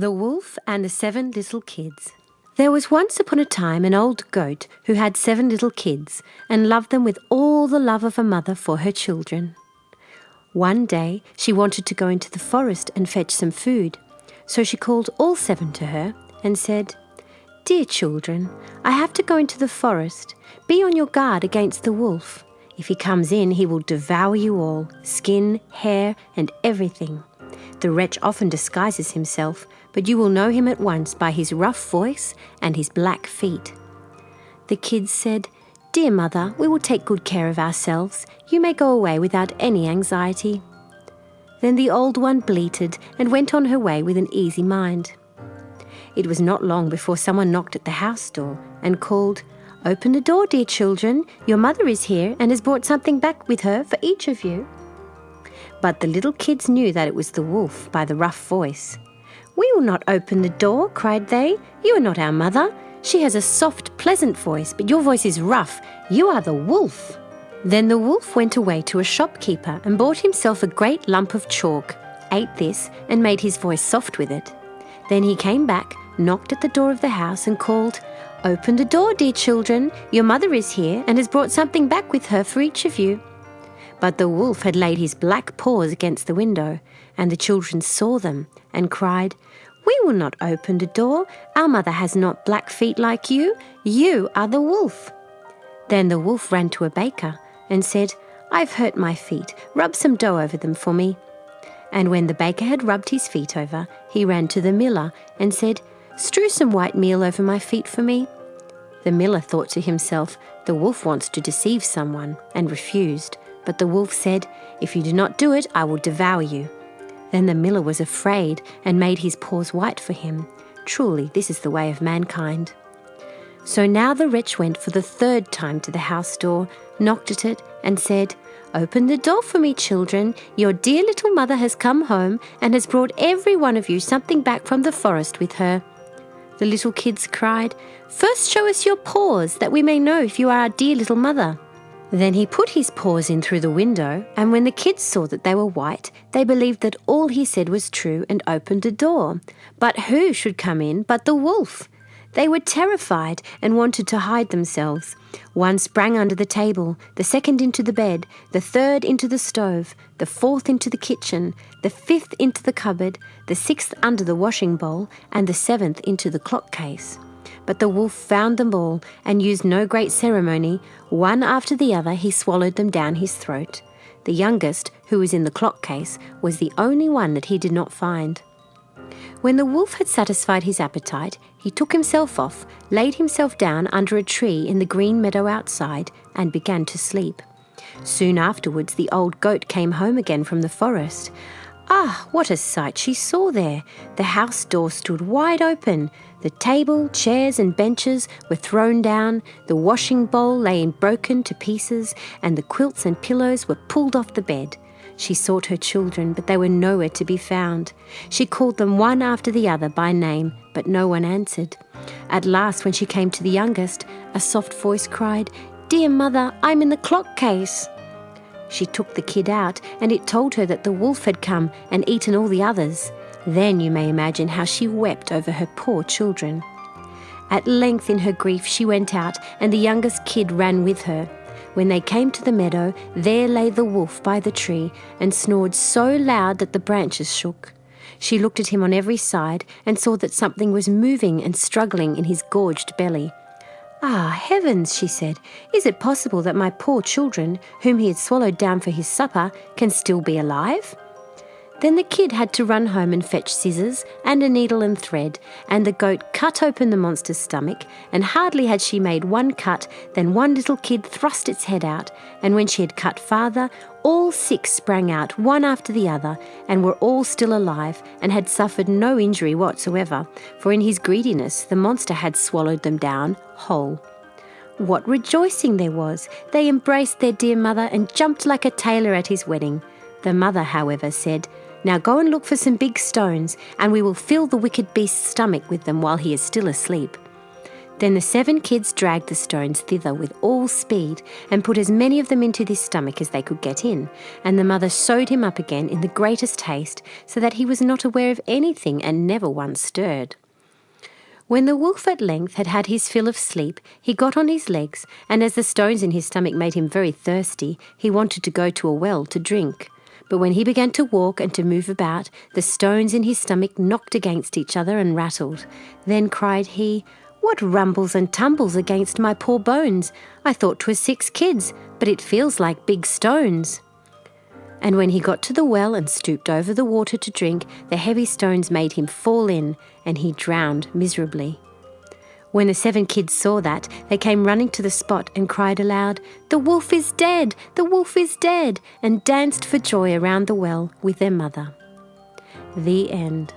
The Wolf and the Seven Little Kids. There was once upon a time an old goat who had seven little kids and loved them with all the love of a mother for her children. One day she wanted to go into the forest and fetch some food, so she called all seven to her and said, Dear children, I have to go into the forest. Be on your guard against the wolf. If he comes in, he will devour you all skin, hair, and everything. The wretch often disguises himself, but you will know him at once by his rough voice and his black feet. The kids said, Dear mother, we will take good care of ourselves. You may go away without any anxiety. Then the old one bleated and went on her way with an easy mind. It was not long before someone knocked at the house door and called, Open the door, dear children. Your mother is here and has brought something back with her for each of you. But the little kids knew that it was the wolf by the rough voice. We will not open the door, cried they. You are not our mother. She has a soft, pleasant voice, but your voice is rough. You are the wolf. Then the wolf went away to a shopkeeper and bought himself a great lump of chalk, ate this, and made his voice soft with it. Then he came back, knocked at the door of the house, and called, Open the door, dear children. Your mother is here and has brought something back with her for each of you. But the wolf had laid his black paws against the window, and the children saw them and cried, We will not open the door. Our mother has not black feet like you. You are the wolf. Then the wolf ran to a baker and said, I've hurt my feet. Rub some dough over them for me. And when the baker had rubbed his feet over, he ran to the miller and said, Strew some white meal over my feet for me. The miller thought to himself, The wolf wants to deceive someone, and refused. But the wolf said, If you do not do it, I will devour you. Then the miller was afraid and made his paws white for him. Truly, this is the way of mankind. So now the wretch went for the third time to the house door, knocked at it, and said, Open the door for me, children. Your dear little mother has come home and has brought every one of you something back from the forest with her. The little kids cried, First show us your paws, that we may know if you are our dear little mother. Then he put his paws in through the window, and when the kids saw that they were white, they believed that all he said was true and opened the door. But who should come in but the wolf? They were terrified and wanted to hide themselves. One sprang under the table, the second into the bed, the third into the stove, the fourth into the kitchen, the fifth into the cupboard, the sixth under the washing bowl, and the seventh into the clock case. But the wolf found them all and used no great ceremony. One after the other, he swallowed them down his throat. The youngest, who was in the clock case, was the only one that he did not find. When the wolf had satisfied his appetite, he took himself off, laid himself down under a tree in the green meadow outside, and began to sleep. Soon afterwards, the old goat came home again from the forest. Ah, what a sight she saw there! The house door stood wide open. The table, chairs, and benches were thrown down, the washing bowl lay in broken to pieces, and the quilts and pillows were pulled off the bed. She sought her children, but they were nowhere to be found. She called them one after the other by name, but no one answered. At last, when she came to the youngest, a soft voice cried, Dear mother, I'm in the clock case. She took the kid out, and it told her that the wolf had come and eaten all the others. Then you may imagine how she wept over her poor children. At length, in her grief, she went out, and the youngest kid ran with her. When they came to the meadow, there lay the wolf by the tree and snored so loud that the branches shook. She looked at him on every side and saw that something was moving and struggling in his gorged belly. Ah, heavens, she said, is it possible that my poor children, whom he had swallowed down for his supper, can still be alive? Then the kid had to run home and fetch scissors and a needle and thread, and the goat cut open the monster's stomach, and hardly had she made one cut than one little kid thrust its head out, and when she had cut farther, all six sprang out one after the other, and were all still alive, and had suffered no injury whatsoever, for in his greediness the monster had swallowed them down whole. What rejoicing there was! They embraced their dear mother and jumped like a tailor at his wedding. The mother, however, said, now go and look for some big stones, and we will fill the wicked beast's stomach with them while he is still asleep. Then the seven kids dragged the stones thither with all speed, and put as many of them into his stomach as they could get in. And the mother sewed him up again in the greatest haste, so that he was not aware of anything and never once stirred. When the wolf at length had had his fill of sleep, he got on his legs, and as the stones in his stomach made him very thirsty, he wanted to go to a well to drink. But when he began to walk and to move about, the stones in his stomach knocked against each other and rattled. Then cried he, What rumbles and tumbles against my poor bones? I thought 'twas six kids, but it feels like big stones. And when he got to the well and stooped over the water to drink, the heavy stones made him fall in, and he drowned miserably. When the seven kids saw that, they came running to the spot and cried aloud, The wolf is dead! The wolf is dead! and danced for joy around the well with their mother. The end.